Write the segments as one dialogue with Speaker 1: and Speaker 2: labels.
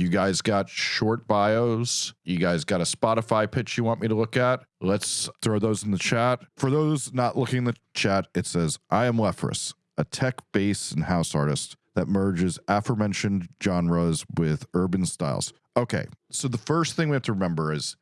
Speaker 1: you guys got short bios, you guys got a Spotify pitch you want me to look at, let's throw those in the chat. For those not looking in the chat, it says, I am Leprous, a tech bass and house artist that merges aforementioned genres with urban styles. Okay, so the first thing we have to remember is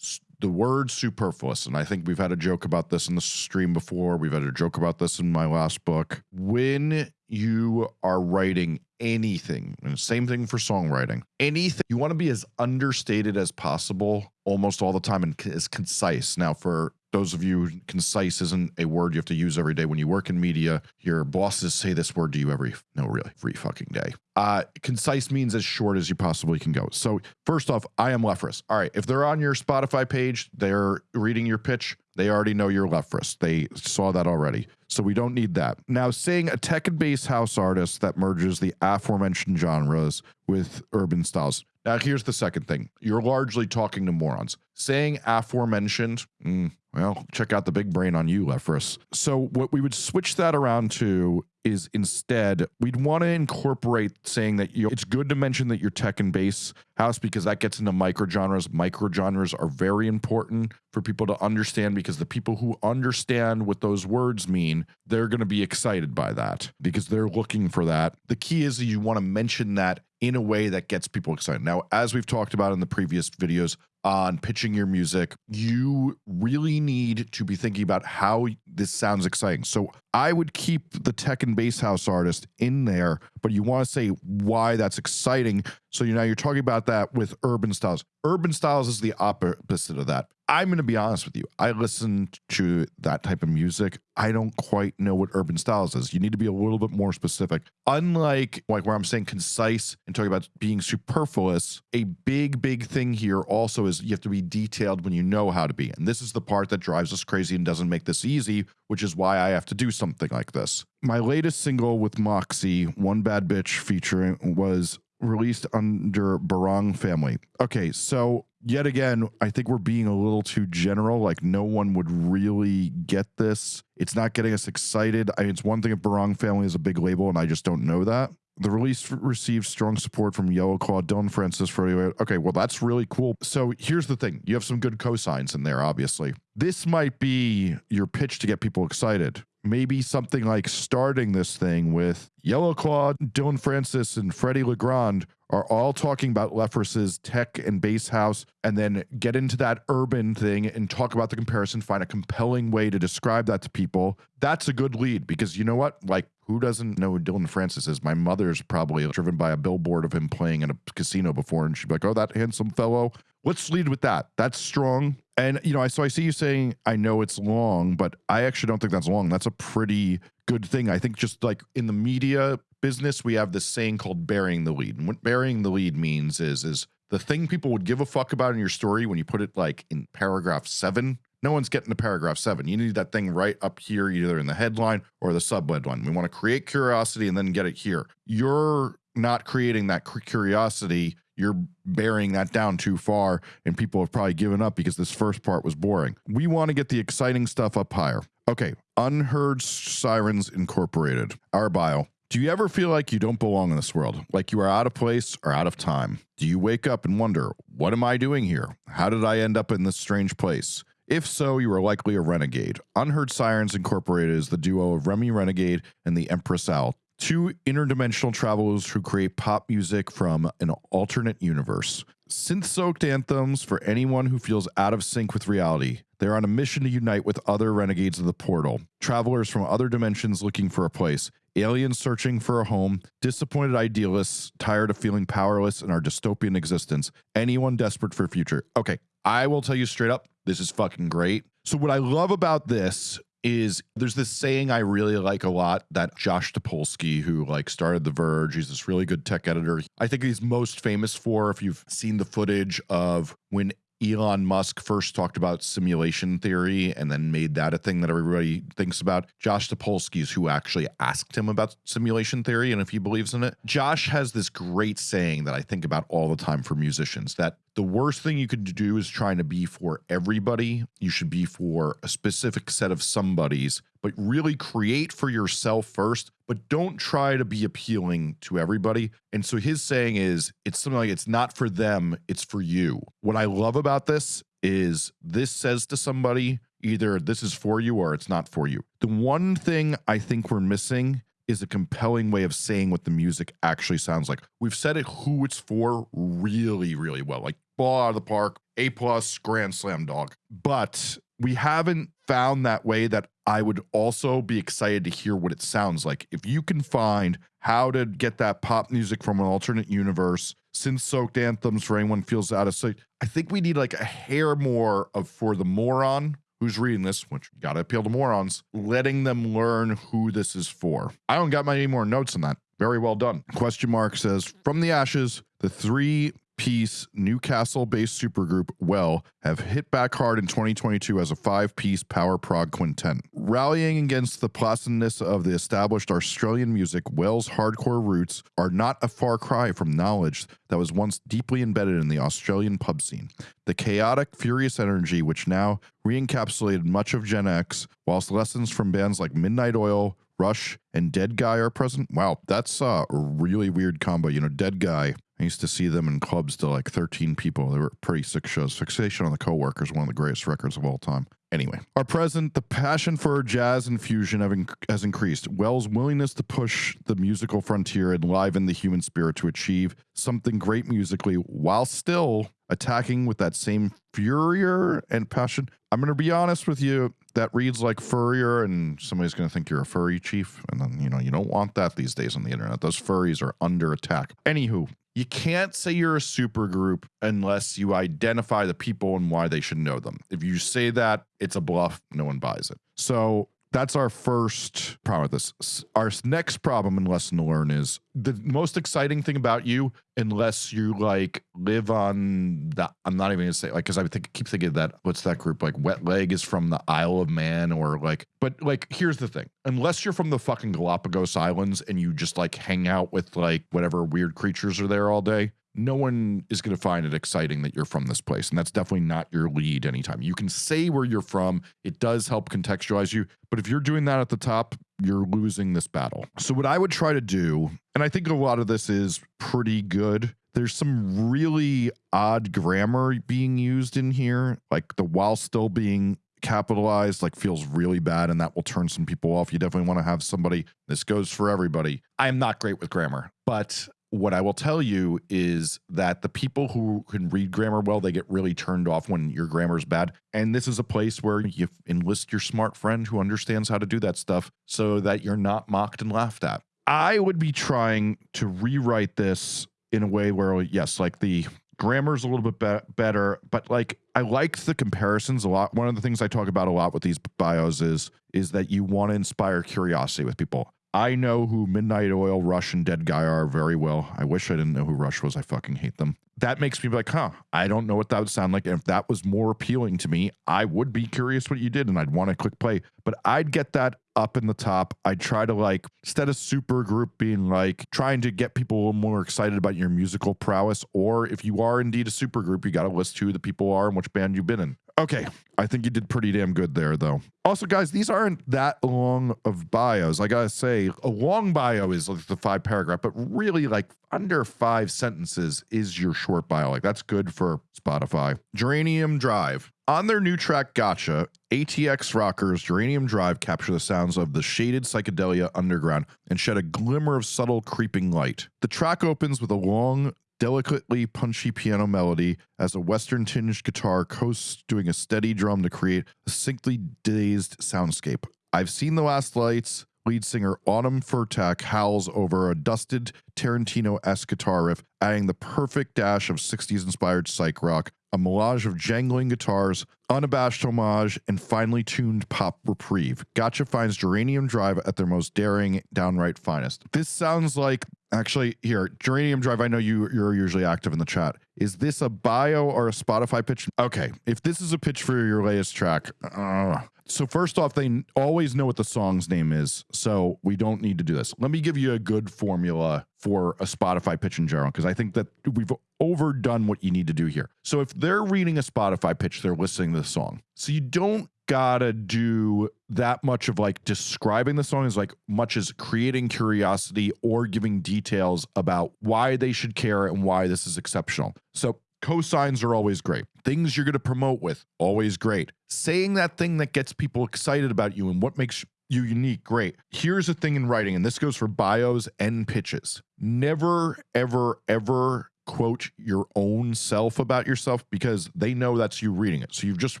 Speaker 1: the word superfluous. And I think we've had a joke about this in the stream before. We've had a joke about this in my last book. When you are writing anything, and same thing for songwriting, anything, you want to be as understated as possible almost all the time and as concise. Now, for those of you concise isn't a word you have to use every day when you work in media. Your bosses say this word to you every no really every fucking day. Uh concise means as short as you possibly can go. So first off i am leprous all right if they're on your spotify page they're reading your pitch they already know you're leprous they saw that already. So we don't need that. Now saying a tech and house artist that merges the aforementioned genres with urban styles. Now here's the second thing. You're largely talking to morons. Saying aforementioned mm, well, check out the big brain on you, Leprous. So what we would switch that around to is instead we'd want to incorporate saying that you it's good to mention that you're tech and bass house because that gets into micro genres. Micro genres are very important for people to understand because the people who understand what those words mean, they're going to be excited by that because they're looking for that. The key is you want to mention that in a way that gets people excited. Now, as we've talked about in the previous videos, on pitching your music, you really need to be thinking about how this sounds exciting. So I would keep the tech and bass house artist in there, but you want to say why that's exciting. So you know you're talking about that with urban styles. Urban styles is the opposite of that. I'm going to be honest with you. I listen to that type of music. I don't quite know what urban styles is. You need to be a little bit more specific. Unlike like where I'm saying concise and talking about being superfluous, a big, big thing here also is you have to be detailed when you know how to be. And this is the part that drives us crazy and doesn't make this easy, which is why I have to do something like this. My latest single with Moxie, One Bad Bitch featuring was released under Barong Family. Okay, so yet again, I think we're being a little too general. Like no one would really get this. It's not getting us excited. I mean, it's one thing if Barong Family is a big label, and I just don't know that. The release received strong support from Yellow Claw, Dillon Francis for okay, well that's really cool. So here's the thing: you have some good cosigns in there, obviously. This might be your pitch to get people excited maybe something like starting this thing with Yellow Claw, Dillon Francis, and Freddie Legrand are all talking about Leprous's tech and bass house, and then get into that urban thing and talk about the comparison, find a compelling way to describe that to people. That's a good lead because you know what? Like, who doesn't know who Dillon Francis is? My mother's probably driven by a billboard of him playing in a casino before, and she'd be like, oh, that handsome fellow. Let's lead with that. That's strong. And you know, I so I see you saying I know it's long, but I actually don't think that's long. That's a pretty good thing. I think just like in the media business, we have this saying called burying the lead. And what burying the lead means is is the thing people would give a fuck about in your story when you put it like in paragraph seven. No one's getting to paragraph seven. You need that thing right up here, either in the headline or the sub headline. We want to create curiosity and then get it here. You're not creating that curiosity you're burying that down too far and people have probably given up because this first part was boring. We want to get the exciting stuff up higher. Okay, Unheard Sirens Incorporated, our bio. Do you ever feel like you don't belong in this world? Like you are out of place or out of time? Do you wake up and wonder, what am I doing here? How did I end up in this strange place? If so, you are likely a renegade. Unheard Sirens Incorporated is the duo of Remy Renegade and the Empress Owl, two interdimensional travelers who create pop music from an alternate universe. Synth soaked anthems for anyone who feels out of sync with reality. They're on a mission to unite with other renegades of the portal, travelers from other dimensions looking for a place, aliens searching for a home, disappointed idealists tired of feeling powerless in our dystopian existence, anyone desperate for a future. Okay, I will tell you straight up, this is fucking great. So, what I love about this is there's this saying I really like a lot that Josh Topolsky, who like started The Verge, he's this really good tech editor. I think he's most famous for if you've seen the footage of when Elon Musk first talked about simulation theory and then made that a thing that everybody thinks about. Josh Topolsky is who actually asked him about simulation theory and if he believes in it. Josh has this great saying that I think about all the time for musicians that the worst thing you could do is trying to be for everybody. You should be for a specific set of somebodies, but really create for yourself first, but don't try to be appealing to everybody. And so his saying is it's something like it's not for them, it's for you. What I love about this is this says to somebody either this is for you or it's not for you. The one thing I think we're missing is a compelling way of saying what the music actually sounds like. We've said it who it's for really, really well. Like ball out of the park, A plus, grand slam dog. But we haven't found that way that I would also be excited to hear what it sounds like. If you can find how to get that pop music from an alternate universe, synth soaked anthems for anyone feels out of sight, I think we need like a hair more of for the moron who's reading this, which you gotta appeal to morons, letting them learn who this is for. I don't got any more notes on that. Very well done. Question mark says, from the ashes, the three piece Newcastle based supergroup Well have hit back hard in 2022 as a five piece power prog quintet. Rallying against the placidness of the established Australian music, Well's hardcore roots are not a far cry from knowledge that was once deeply embedded in the Australian pub scene. The chaotic, furious energy which now re encapsulated much of Gen X, whilst lessons from bands like Midnight Oil, Rush, and Dead Guy are present. Wow, that's a really weird combo. You know, Dead Guy I used to see them in clubs to like 13 people. They were pretty sick shows. Fixation on the Coworkers, one of the greatest records of all time. Anyway, our present, the passion for jazz and fusion inc has increased. Well's willingness to push the musical frontier and liven the human spirit to achieve something great musically while still attacking with that same furrier and passion. I'm going to be honest with you, that reads like furrier and somebody's going to think you're a furry chief. And then, you know, you don't want that these days on the internet. Those furries are under attack. Anywho, you can't say you're a super group unless you identify the people and why they should know them. If you say that, it's a bluff. No one buys it. So that's our first problem with this. Our next problem and lesson to learn is the most exciting thing about you, unless you like live on the, I'm not even gonna say like, cause I think, keep thinking that, what's that group? Like Wet Leg is from the Isle of Man or like, but like, here's the thing. Unless you're from the fucking Galapagos Islands and you just like hang out with like whatever weird creatures are there all day, no one is going to find it exciting that you're from this place. And that's definitely not your lead anytime. You can say where you're from, it does help contextualize you. But if you're doing that at the top, you're losing this battle. So, what I would try to do, and I think a lot of this is pretty good. There's some really odd grammar being used in here, like the while still being capitalized like feels really bad and that will turn some people off. You definitely want to have somebody, this goes for everybody. I'm not great with grammar, but what I will tell you is that the people who can read grammar well, they get really turned off when your grammar is bad. And this is a place where you enlist your smart friend who understands how to do that stuff so that you're not mocked and laughed at. I would be trying to rewrite this in a way where, yes, like the grammar's a little bit be better, but like I liked the comparisons a lot. One of the things I talk about a lot with these bios is is that you want to inspire curiosity with people. I know who Midnight Oil, Rush, and Dead Guy are very well. I wish I didn't know who Rush was. I fucking hate them. That makes me be like, huh, I don't know what that would sound like. And if that was more appealing to me, I would be curious what you did and I'd want to click play. But I'd get that up in the top. I'd try to like, instead of super group being like trying to get people a little more excited about your musical prowess, or if you are indeed a super group, you got to list who the people are and which band you've been in. Okay, I think you did pretty damn good there, though. Also, guys, these aren't that long of bios. I gotta say, a long bio is like the five paragraph, but really, like under five sentences is your short bio. Like that's good for Spotify. Geranium Drive. On their new track Gotcha, ATX rockers Geranium Drive capture the sounds of the shaded psychedelia underground and shed a glimmer of subtle creeping light. The track opens with a long, delicately punchy piano melody as a western tinged guitar coasts doing a steady drum to create a sickly dazed soundscape. I've seen the last lights. Lead singer Autumn Furtak howls over a dusted Tarantino esque guitar riff, adding the perfect dash of 60s inspired psych rock, a melange of jangling guitars, unabashed homage, and finely tuned pop reprieve. Gotcha finds Geranium Drive at their most daring, downright finest. This sounds like Actually, here, Geranium Drive, I know you, you're usually active in the chat. Is this a bio or a Spotify pitch? Okay, if this is a pitch for your latest track, uh, So first off, they always know what the song's name is, so we don't need to do this. Let me give you a good formula for a Spotify pitch in general, because I think that we've overdone what you need to do here. So if they're reading a Spotify pitch, they're listening to the song. So you don't gotta do that much of like describing the song as like much as creating curiosity or giving details about why they should care and why this is exceptional. So cosigns are always great. Things you're going to promote with, always great. Saying that thing that gets people excited about you and what makes you unique, great. Here's a thing in writing, and this goes for bios and pitches. Never, ever, ever quote your own self about yourself because they know that's you reading it. So you've just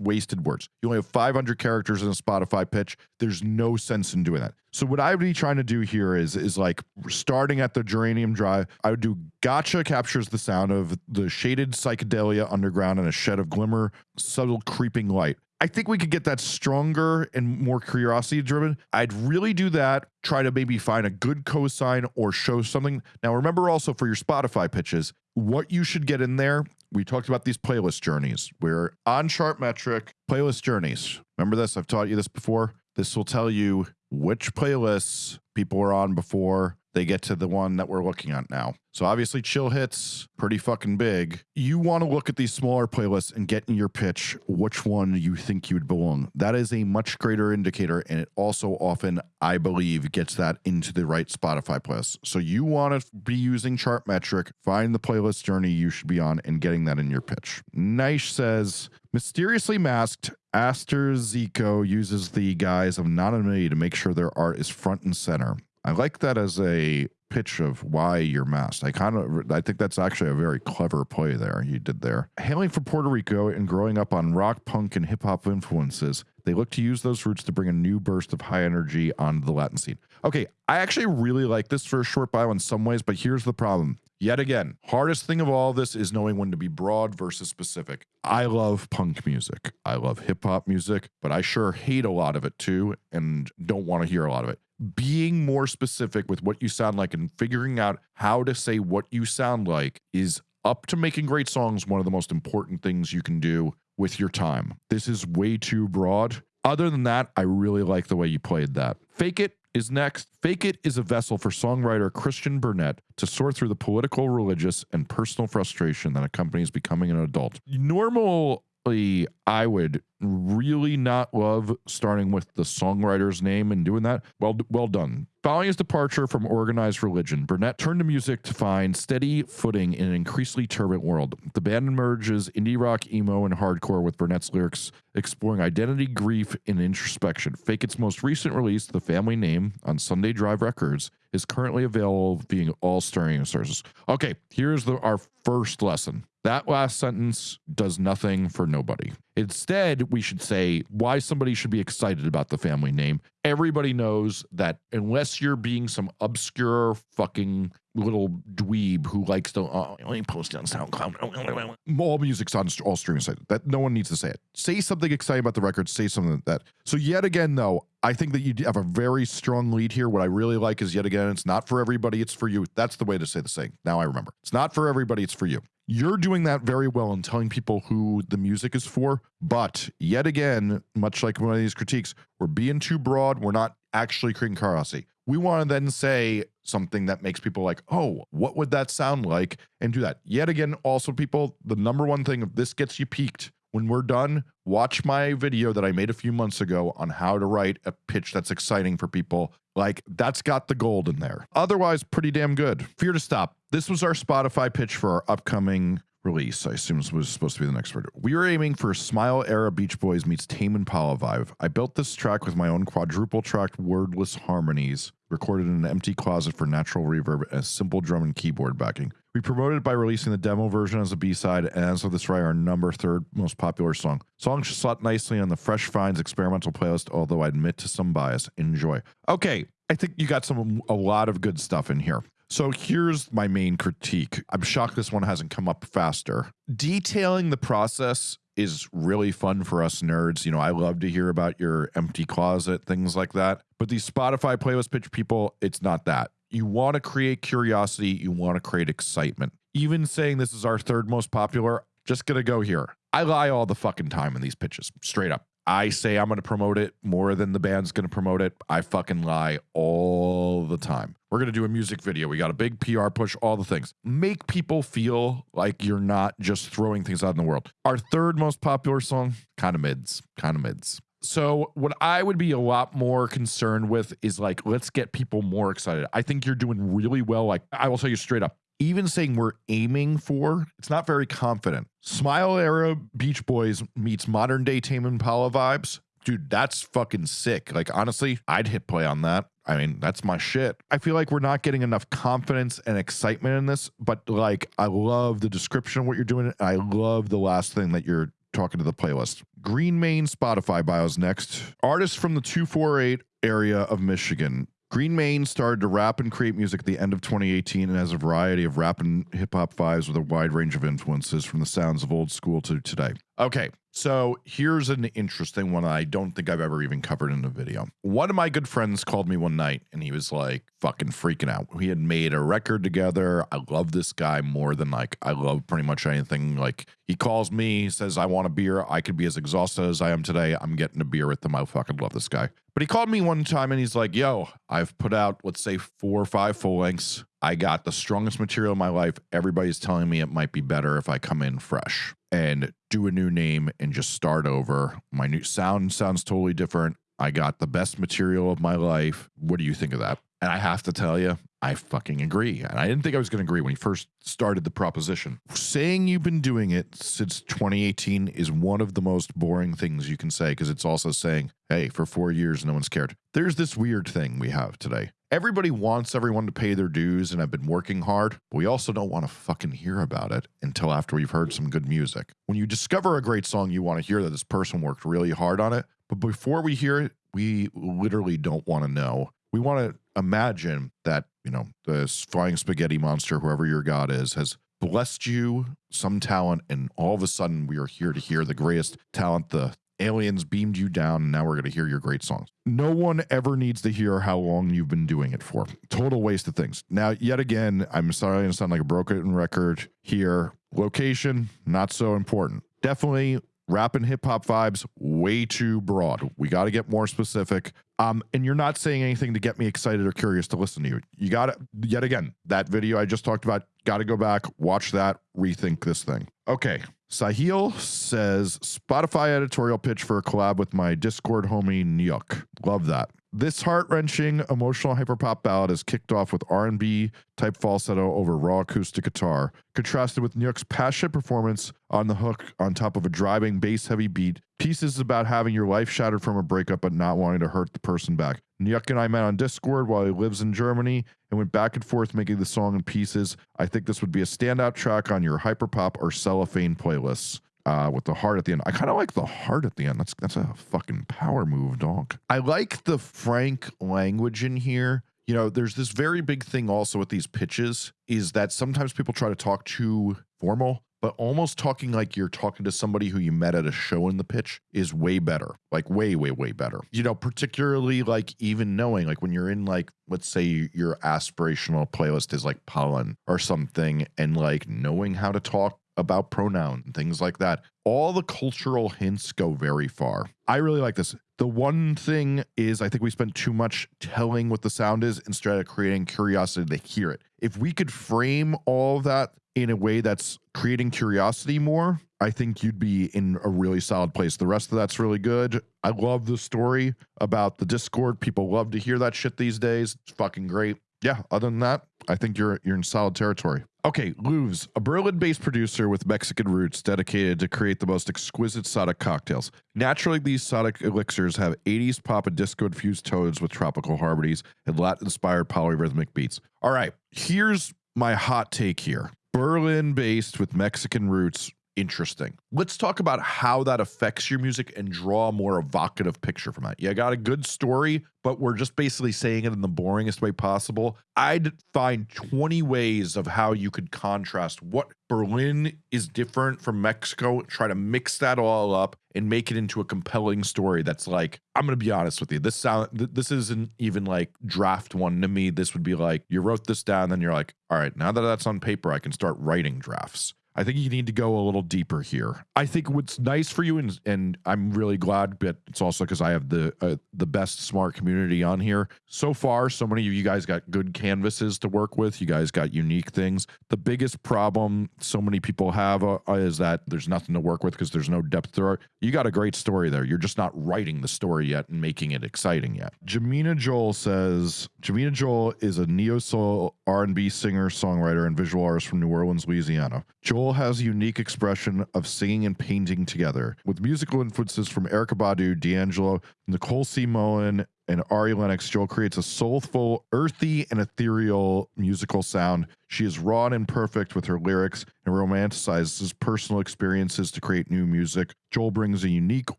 Speaker 1: wasted words. You only have 500 characters in a Spotify pitch. There's no sense in doing that. So what I would be trying to do here is is like starting at the Geranium Drive. I would do Gotcha captures the sound of the shaded psychedelia underground and a shed of glimmer, subtle creeping light. I think we could get that stronger and more curiosity driven. I'd really do that. Try to maybe find a good cosign or show something. Now, remember also for your Spotify pitches, what you should get in there. We talked about these playlist journeys. We're on Chartmetric playlist journeys. Remember this? I've taught you this before. This will tell you which playlists people were on before they get to the one that we're looking at now. So obviously chill hits pretty fucking big. You want to look at these smaller playlists and get in your pitch which one you think you would belong. That is a much greater indicator and it also often I believe gets that into the right Spotify playlist. So you want to be using Chartmetric, find the playlist journey you should be on and getting that in your pitch. Nice says mysteriously masked Aster Zico uses the guise of anonymity to make sure their art is front and center. I like that as a pitch of why you're masked. I kind of I think that's actually a very clever play there you did there. Hailing from Puerto Rico and growing up on rock, punk, and hip hop influences, they look to use those roots to bring a new burst of high energy onto the Latin scene. Okay, I actually really like this for a short bio in some ways, but here's the problem. Yet again, hardest thing of all this is knowing when to be broad versus specific. I love punk music. I love hip hop music, but I sure hate a lot of it too and don't want to hear a lot of it being more specific with what you sound like and figuring out how to say what you sound like is up to making great songs one of the most important things you can do with your time. This is way too broad. Other than that, I really like the way you played that. Fake It is next. Fake It is a vessel for songwriter Christian Burnett to sort through the political, religious, and personal frustration that accompanies becoming an adult. Normal I would really not love starting with the songwriter's name and doing that. Well, well done. Following his departure from organized religion, Burnett turned to music to find steady footing in an increasingly turbulent world. The band merges indie rock, emo, and hardcore with Burnett's lyrics exploring identity, grief, and introspection. Fake its most recent release, The Family Name, on Sunday Drive Records, is currently available via all streaming sources. Okay, here's the, our first lesson. That last sentence does nothing for nobody. Instead, we should say why somebody should be excited about the family name. Everybody knows that unless you're being some obscure fucking little dweeb who likes to uh, me post on SoundCloud. All music's on all streaming sites. That no one needs to say it. Say something exciting about the record. Say something like that. So yet again, though, I think that you have a very strong lead here. What I really like is yet again, it's not for everybody. It's for you. That's the way to say the saying. Now I remember. It's not for everybody. It's for you. You're doing that very well in telling people who the music is for. But yet again, much like one of these critiques, we're being too broad. We're not actually creating curiosity. We want to then say something that makes people like, oh, what would that sound like? And do that. Yet again, also, people, the number one thing, if this gets you peaked, when we're done, watch my video that I made a few months ago on how to write a pitch that's exciting for people. Like, that's got the gold in there. Otherwise, pretty damn good. Fear to stop. This was our Spotify pitch for our upcoming release. I assume this was supposed to be the next word. We were aiming for Smile Era Beach Boys meets Tame Impala vibe. I built this track with my own quadruple tracked wordless harmonies, recorded in an empty closet for natural reverb and a simple drum and keyboard backing. We promoted by releasing the demo version as a B-side, and as of this right, our number third most popular song. Song slot nicely on the Fresh Finds experimental playlist, although I admit to some bias. Enjoy. Okay, I think you got some a lot of good stuff in here. So here's my main critique. I'm shocked this one hasn't come up faster. Detailing the process is really fun for us nerds. You know, I love to hear about your empty closet, things like that. But these Spotify playlist pitch people, it's not that. You want to create curiosity, you want to create excitement. Even saying this is our third most popular, just gonna go here. I lie all the fucking time in these pitches, straight up. I say I'm going to promote it more than the band's going to promote it. I fucking lie all the time. We're going to do a music video. We got a big PR push, all the things. Make people feel like you're not just throwing things out in the world. Our third most popular song, kind of mids, kind of mids. So, what I would be a lot more concerned with is like, let's get people more excited. I think you're doing really well. Like, I will tell you straight up, even saying we're aiming for, it's not very confident. Smile era Beach Boys meets modern day Tame Impala vibes. Dude, that's fucking sick. Like, honestly, I'd hit play on that. I mean, that's my shit. I feel like we're not getting enough confidence and excitement in this, but like, I love the description of what you're doing. I love the last thing that you're talking to the playlist. Green Main Spotify bios next. Artist from the 248 area of Michigan. Green Main started to rap and create music at the end of 2018 and has a variety of rap and hip hop vibes with a wide range of influences from the sounds of old school to today. Okay, so here's an interesting one I don't think I've ever even covered in a video. One of my good friends called me one night and he was like fucking freaking out. We had made a record together. I love this guy more than like I love pretty much anything. Like he calls me, says, I want a beer. I could be as exhausted as I am today. I'm getting a beer with him. I fucking love this guy. But he called me one time and he's like, yo, I've put out, let's say, four or five full lengths. I got the strongest material in my life. Everybody's telling me it might be better if I come in fresh and do a new name and just start over. My new sound sounds totally different. I got the best material of my life. What do you think of that? And I have to tell you, I fucking agree. And I didn't think I was going to agree when he first started the proposition. Saying you've been doing it since 2018 is one of the most boring things you can say because it's also saying, hey, for four years, no one's cared. There's this weird thing we have today. Everybody wants everyone to pay their dues and I've been working hard, but we also don't want to fucking hear about it until after we've heard some good music. When you discover a great song, you want to hear that this person worked really hard on it. But before we hear it, we literally don't want to know. We want to imagine that, you know, the flying spaghetti monster, whoever your god is, has blessed you some talent, and all of a sudden we are here to hear the greatest talent the aliens beamed you down and now we're going to hear your great songs. No one ever needs to hear how long you've been doing it for. Total waste of things. Now, yet again, I'm sorry to sound like a broken record here. Location, not so important. Definitely rap and hip hop vibes way too broad. We got to get more specific. Um, and you're not saying anything to get me excited or curious to listen to you. You got to, yet again, that video I just talked about, got to go back, watch that, rethink this thing. Okay. Sahil says Spotify editorial pitch for a collab with my Discord homie Nyuk. Love that. This heart-wrenching emotional hyperpop ballad is kicked off with R&B type falsetto over raw acoustic guitar, contrasted with Nyuk's passionate performance on the hook on top of a driving bass-heavy beat. Pieces about having your life shattered from a breakup but not wanting to hurt the person back. Nyuk and I met on Discord while he lives in Germany and went back and forth making the song in pieces. I think this would be a standout track on your hyperpop or cellophane playlists uh, with the heart at the end. I kind of like the heart at the end. That's that's a fucking power move, dog. I like the frank language in here. You know, there's this very big thing also with these pitches is that sometimes people try to talk too formal, but almost talking like you're talking to somebody who you met at a show in the pitch is way better. Like way, way, way better. You know, particularly like even knowing like when you're in like, let's say your aspirational playlist is like pollen or something and like knowing how to talk about pronoun and things like that. All the cultural hints go very far. I really like this. The one thing is, I think we spent too much telling what the sound is instead of creating curiosity to hear it. If we could frame all that in a way that's creating curiosity more, I think you'd be in a really solid place. The rest of that's really good. I love the story about the Discord. People love to hear that shit these days. It's fucking great. Yeah, other than that, I think you're you're in solid territory. Okay, Louvs, a Berlin-based producer with Mexican roots dedicated to create the most exquisite Sodic cocktails. Naturally, these Sodic elixirs have 80s pop and disco-infused tones with tropical harmonies and Latin-inspired polyrhythmic beats. All right, here's my hot take here. Berlin-based with Mexican roots, interesting. Let's talk about how that affects your music and draw a more evocative picture from that. You got a good story, but we're just basically saying it in the boringest way possible. I'd find 20 ways of how you could contrast what Berlin is different from Mexico, try to mix that all up and make it into a compelling story that's like, I'm going to be honest with you. This sound this isn't even like draft one to me. This would be like you wrote this down then you're like, all right, now that that's on paper, I can start writing drafts. I think you need to go a little deeper here. I think what's nice for you, and and I'm really glad, but it's also because I have the uh, the best smart community on here so far. So many of you guys got good canvases to work with. You guys got unique things. The biggest problem so many people have uh, is that there's nothing to work with because there's no depth it. You got a great story there. You're just not writing the story yet and making it exciting yet. Jamina Joel says Jamina Joel is a neo soul R&B singer, songwriter, and visual artist from New Orleans, Louisiana. Joel has a unique expression of singing and painting together with musical influences from Erykah Badu, D'Angelo, Nicole C. Mullen, and Ari Lennox, Joel creates a soulful, earthy, and ethereal musical sound. She is raw and imperfect with her lyrics and romanticizes personal experiences to create new music. Joel brings a unique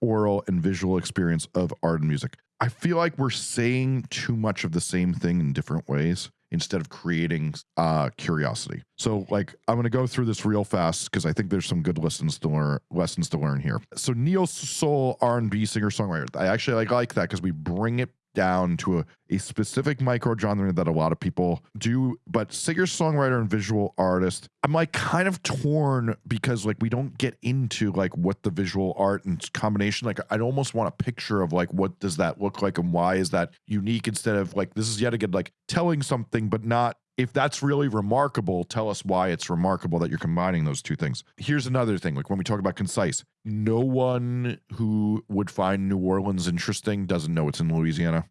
Speaker 1: oral and visual experience of art and music. I feel like we're saying too much of the same thing in different ways instead of creating uh, curiosity. So like I'm gonna go through this real fast because I think there's some good lessons to learn lessons to learn here. So neo soul R&B singer songwriter. I actually like like that because we bring it down to a, a specific micro genre that a lot of people do. But singer, songwriter, and visual artist, I'm like kind of torn because like we don't get into like what the visual art and combination. Like I'd almost want a picture of like what does that look like and why is that unique instead of like this is yet again like telling something but not if that's really remarkable, tell us why it's remarkable that you're combining those two things. Here's another thing like when we talk about concise, no one who would find New Orleans interesting doesn't know it's in Louisiana.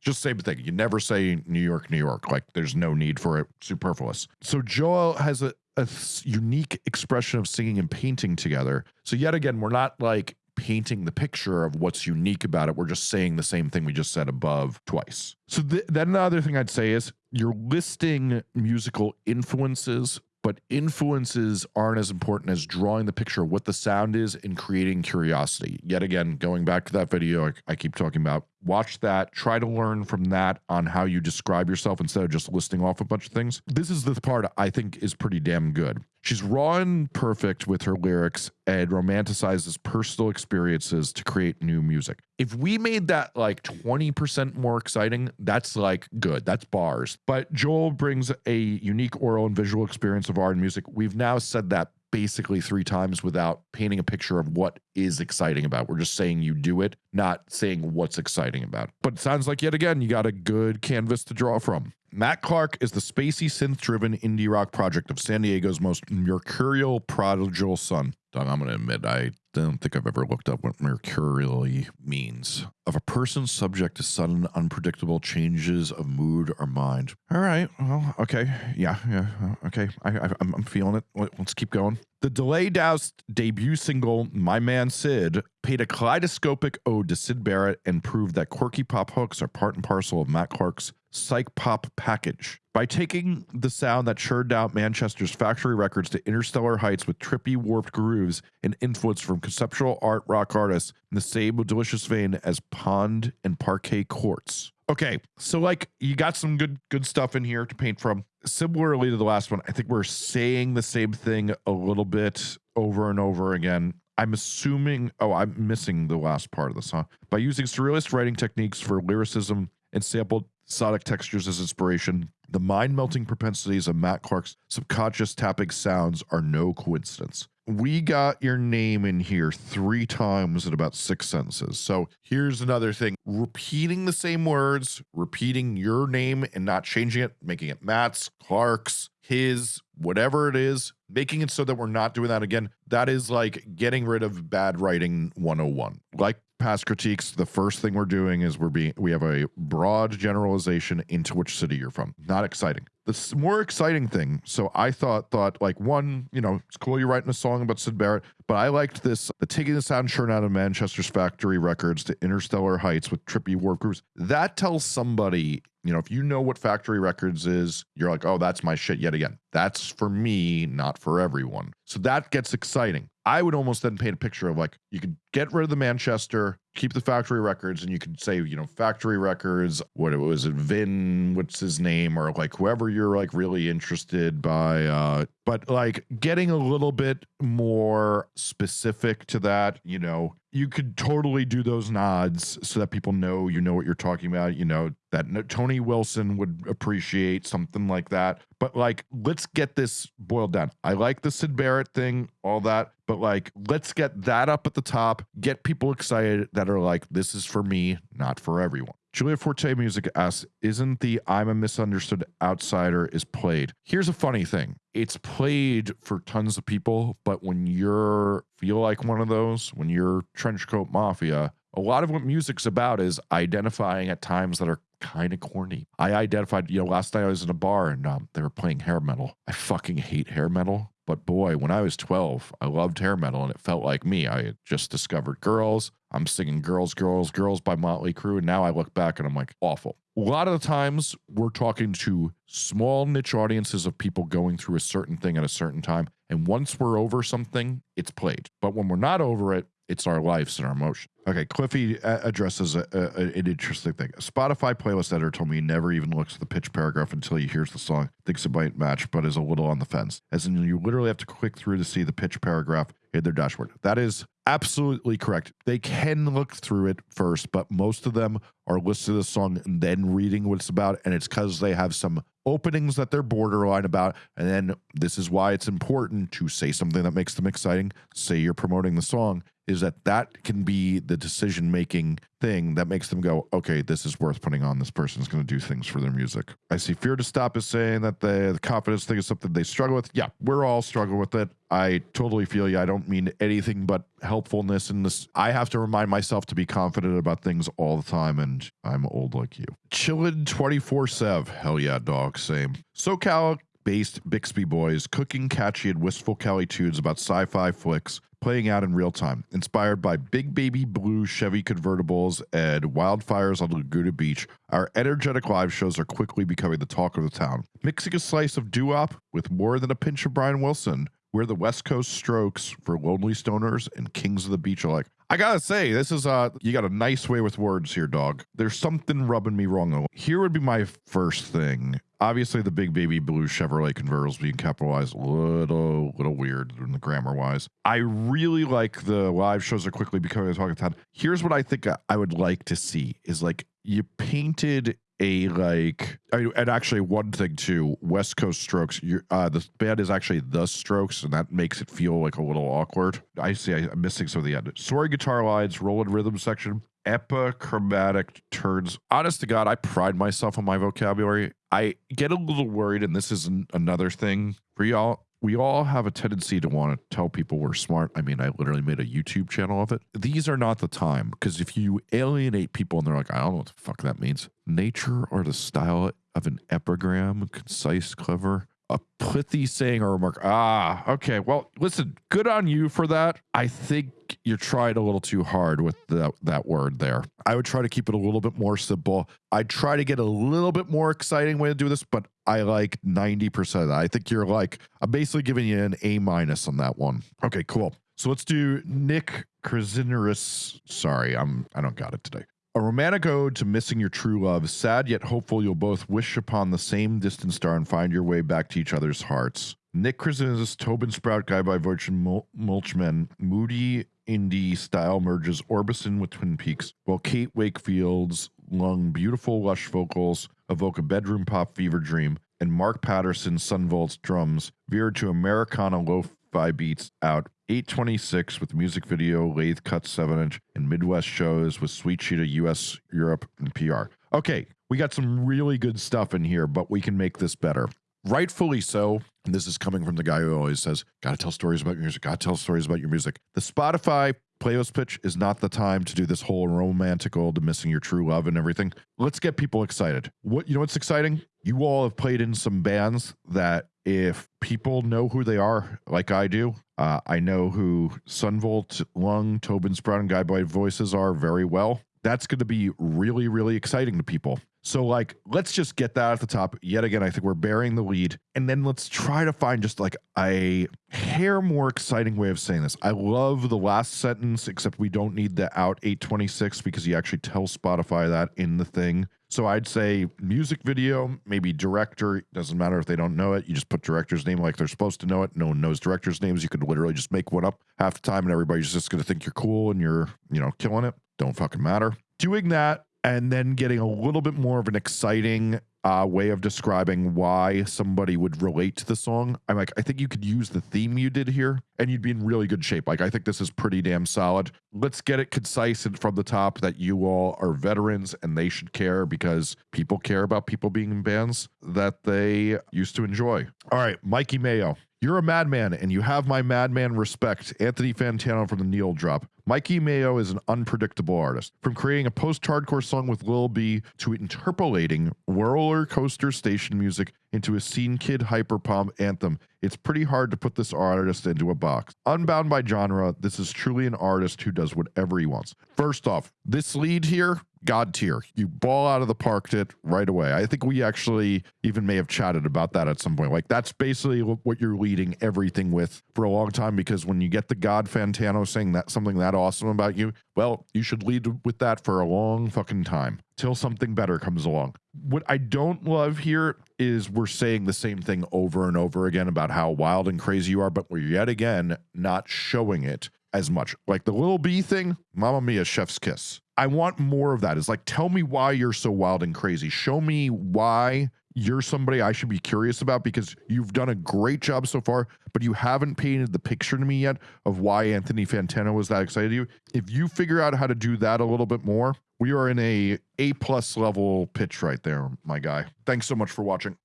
Speaker 1: Just same thing. You never say New York, New York. Like there's no need for it. Superfluous. So Joel has a, a unique expression of singing and painting together. So yet again, we're not like painting the picture of what's unique about it. We're just saying the same thing we just said above twice. So th- then another thing I'd say is you're listing musical influences, but influences aren't as important as drawing the picture of what the sound is and creating curiosity. Yet again, going back to that video I, I keep talking about, watch that, try to learn from that on how you describe yourself instead of just listing off a bunch of things. This is the part I think is pretty damn good. She's raw and perfect with her lyrics and romanticizes personal experiences to create new music. If we made that like 20% more exciting, that's like good. That's bars. But Joel brings a unique oral and visual experience of art and music. We've now said that basically three times without painting a picture of what is exciting about. We're just saying you do it, not saying what's exciting about. But it sounds like yet again, you got a good canvas to draw from. Matt Clark is the spacey synth driven indie rock project of San Diego's most mercurial prodigal son. I'm going to admit, I don't think I've ever looked up what mercurially means. Of a person subject to sudden, unpredictable changes of mood or mind. All right. Well, okay. Yeah. Yeah. Uh, okay. I, I, I'm, I'm feeling it. Let's keep going. The delay doused debut single, My Man Sid, paid a kaleidoscopic ode to Syd Barrett and proved that quirky pop hooks are part and parcel of Matt Clark's psych pop package. By taking the sound that churned out Manchester's factory records to interstellar heights with trippy, warped grooves and influence from conceptual art rock artists in the same delicious vein as Pond and Parquet Courts. Okay, so like you got some good good stuff in here to paint from. Similarly to the last one, I think we're saying the same thing a little bit over and over again. I'm assuming, oh, I'm missing the last part of the song. By using surrealist writing techniques for lyricism and sampled sonic textures as inspiration, the mind melting propensities of Matt Clark's subconscious tapping sounds are no coincidence. We got your name in here three times in about six sentences. So here's another thing. Repeating the same words, repeating your name and not changing it, making it Matt's, Clark's, his, whatever it is, making it so that we're not doing that again. That is like getting rid of bad writing 101. Like past critiques, the first thing we're doing is we're being we have a broad generalization into which city you're from. Not exciting. The more exciting thing, so I thought thought like one, you know, it's cool you're writing a song about Syd Barrett, but I liked this the taking the sound churn out of Manchester's factory records to interstellar heights with trippy warp grooves. That tells somebody, you know, if you know what factory records is, you're like, oh, that's my shit yet again. That's for me, not for everyone. So that gets exciting. I would almost then paint a picture of like you could get rid of the Manchester, keep the factory records, and you could say, you know, factory records, what it was it, Vin, what's his name, or like whoever you're like really interested by uh but like getting a little bit more specific to that, you know, you could totally do those nods so that people know you know what you're talking about. You know, that Tony Wilson would appreciate something like that. But like, let's get this boiled down. I like the Syd Barrett thing, all that, but like, let's get that up at the top, get people excited that are like, this is for me, not for everyone. Julia Forte Music asks, isn't the I'm a misunderstood outsider is played? Here's a funny thing. It's played for tons of people, but when you're feel like one of those, when you're trenchcoat mafia, a lot of what music's about is identifying at times that are kind of corny. I identified, you know, last night I was in a bar and um, they were playing hair metal. I fucking hate hair metal. But boy, when I was 12, I loved hair metal and it felt like me. I had just discovered girls. I'm singing Girls, Girls, Girls by Motley Crue. And now I look back and I'm like, awful. A lot of the times we're talking to small niche audiences of people going through a certain thing at a certain time. And once we're over something, it's played. But when we're not over it, it's our lives and our emotion. Okay, Cliffy addresses a, a, an interesting thing. A Spotify playlist editor told me he never even looks at the pitch paragraph until he hears the song, thinks it might match, but is a little on the fence. As in, you literally have to click through to see the pitch paragraph in their dashboard. That is absolutely correct. They can look through it first, but most of them are listening to the song and then reading what it's about. And it's because they have some openings that they're borderline about. And then this is why it's important to say something that makes them exciting. Say you're promoting the song is that that can be the decision making thing that makes them go, okay, this is worth putting on. This person's going to do things for their music. I see Fear to Stop is saying that the, the confidence thing is something they struggle with. Yeah, we're all struggle with it. I totally feel you. I don't mean anything but helpfulness in this. I have to remind myself to be confident about things all the time, and I'm old like you. Chillin' 24 7. Hell yeah, dog. Same. SoCal based Bixby Boys, cooking catchy and wistful Cali tunes about sci fi flicks playing out in real time. Inspired by big baby blue Chevy convertibles and wildfires on Laguna Beach, our energetic live shows are quickly becoming the talk of the town. Mixing a slice of doo wop with more than a pinch of Brian Wilson, we're the West Coast strokes for lonely stoners and kings of the beach alike. I gotta say, this is uh you got a nice way with words here, dog. There's something rubbing me wrong. Here would be my first thing. Obviously, the big baby blue Chevrolet convertibles being capitalized a little, little weird in the grammar wise. I really like the live shows are quickly becoming a talk of town. Here's what I think I would like to see is like you painted a like and actually one thing too west coast strokes uh the band is actually the strokes and that makes it feel like a little awkward. I see i'm missing some of the end. Soaring guitar lines rolling rhythm section epichromatic turns. Honest to god i pride myself on my vocabulary. I get a little worried and this is an, another thing for y'all we all have a tendency to want to tell people we're smart. I mean, I literally made a YouTube channel of it. These are not the time because if you alienate people and they're like, I don't know what the fuck that means. Nature or the style of an epigram, concise, clever, a pithy saying or remark. Ah, okay. Well, listen, good on you for that. I think you're trying a little too hard with that, that word there. I would try to keep it a little bit more simple. I'd try to get a little bit more exciting way to do this, but I like 90% of that. I think you're like, I'm basically giving you an A minus on that one. Okay, cool. So let's do Nick Krasiners. Sorry, I'm I don't got it today. A romantic ode to missing your true love, sad yet hopeful you'll both wish upon the same distant star and find your way back to each other's hearts. Nick Krasinski, Tobin Sprout, Guy by Virgin Mul- Mulchman, moody indie style merges Orbison with Twin Peaks, while Kate Wakefield's lung beautiful lush vocals evoke a bedroom pop fever dream, and Mark Patterson's Son Volt's drums veered to Americana lo-fi beats out 826 with music video, lathe cut 7 inch, and Midwest shows with Sweet Cheetah US, Europe, and PR. Okay, we got some really good stuff in here, but we can make this better. Rightfully so. And this is coming from the guy who always says, Gotta tell stories about your music, gotta tell stories about your music. The Spotify playlist pitch is not the time to do this whole romantical to missing your true love and everything. Let's get people excited. What you know what's exciting? You all have played in some bands that if people know who they are, like I do, uh, I know who Son Volt, Lung, Tobin Sprout, and Guy Boy voices are very well. That's going to be really, really exciting to people. So, like, let's just get that at the top. Yet again, I think we're bearing the lead. And then let's try to find just like a hair more exciting way of saying this. I love the last sentence, except we don't need the out 826 because you actually tell Spotify that in the thing. So I'd say music video, maybe director. Doesn't matter if they don't know it. You just put director's name like they're supposed to know it. No one knows director's names. You could literally just make one up half the time and everybody's just going to think you're cool and you're, you know, killing it. Don't fucking matter. Doing that and then getting a little bit more of an exciting uh, way of describing why somebody would relate to the song. I'm like, I think you could use the theme you did here and you'd be in really good shape. Like, I think this is pretty damn solid. Let's get it concise and from the top that you all are veterans and they should care because people care about people being in bands that they used to enjoy. All right, Mikey Mayo. You're a madman, and you have my madman respect. Anthony Fantano from the Needle Drop. Mikey Mayo is an unpredictable artist. From creating a post hardcore song with Lil B to interpolating roller coaster station music into a scene kid hyperpop anthem, it's pretty hard to put this artist into a box. Unbound by genre, this is truly an artist who does whatever he wants. First off, this lead here, God tier. You ball out of the park it right away. I think we actually even may have chatted about that at some point. Like that's basically what you're leading everything with for a long time because when you get the God Fantano saying that something that awesome about you, well, you should lead with that for a long fucking time till something better comes along. What I don't love here is we're saying the same thing over and over again about how wild and crazy you are, but we're yet again not showing it as much. Like the little B thing, Mamma Mia, chef's kiss. I want more of that. Is like, tell me why you're so wild and crazy. Show me why you're somebody I should be curious about because you've done a great job so far, but you haven't painted the picture to me yet of why Anthony Fantano was that excited you. If you figure out how to do that a little bit more, we are in a A plus level pitch right there, my guy. Thanks so much for watching.